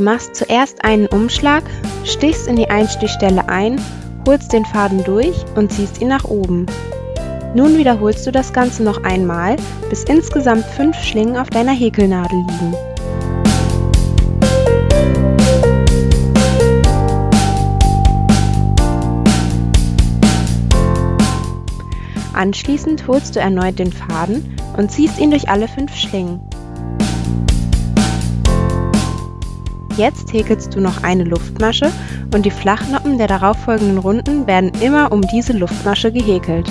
machst zuerst einen Umschlag, stichst in die Einstichstelle ein, holst den Faden durch und ziehst ihn nach oben. Nun wiederholst du das Ganze noch einmal, bis insgesamt fünf Schlingen auf deiner Häkelnadel liegen. Anschließend holst du erneut den Faden und ziehst ihn durch alle fünf Schlingen. Jetzt häkelst du noch eine Luftmasche und die Flachnoppen der darauffolgenden Runden werden immer um diese Luftmasche gehäkelt.